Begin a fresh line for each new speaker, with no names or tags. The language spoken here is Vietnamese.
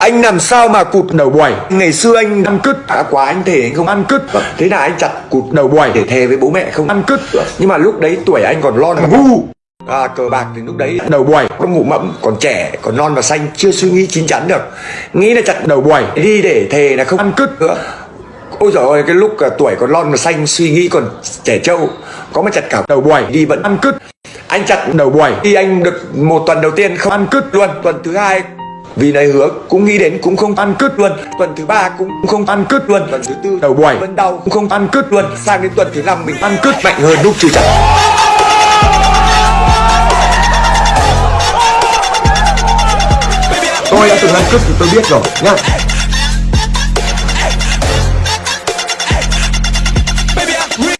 Anh làm sao mà cụt đầu buổi Ngày xưa anh ăn cứt. Đã quá anh thể anh không ăn cứt. Thế là anh chặt cụt đầu buổi để thề với bố mẹ không? Ăn cứt. Nhưng mà lúc đấy tuổi anh còn lon ngu. À, cờ bạc thì lúc đấy đầu buổi có ngủ mẫm còn trẻ còn non và xanh chưa suy nghĩ chín chắn được. Nghĩ là chặt đầu buổi đi để thề là không. Ăn cứt. Nữa ôi giời ơi cái lúc à, tuổi còn non và xanh suy nghĩ còn trẻ trâu. Có mà chặt cả đầu buổi đi vẫn ăn cứt. Anh chặt đầu buổi đi anh được một tuần đầu tiên không? Ăn cứt. Luôn. Tuần thứ hai vì này hứa cũng nghĩ đến cũng không ăn cứt luôn. Tuần thứ ba cũng không ăn cứt luôn. Tuần thứ tư đầu buổi. vẫn đau cũng không ăn cứt luôn. Sang đến tuần thứ năm mình ăn cứt mạnh hơn lúc chưa chặt tôi đã từng ăn cứt thì tôi biết rồi nhá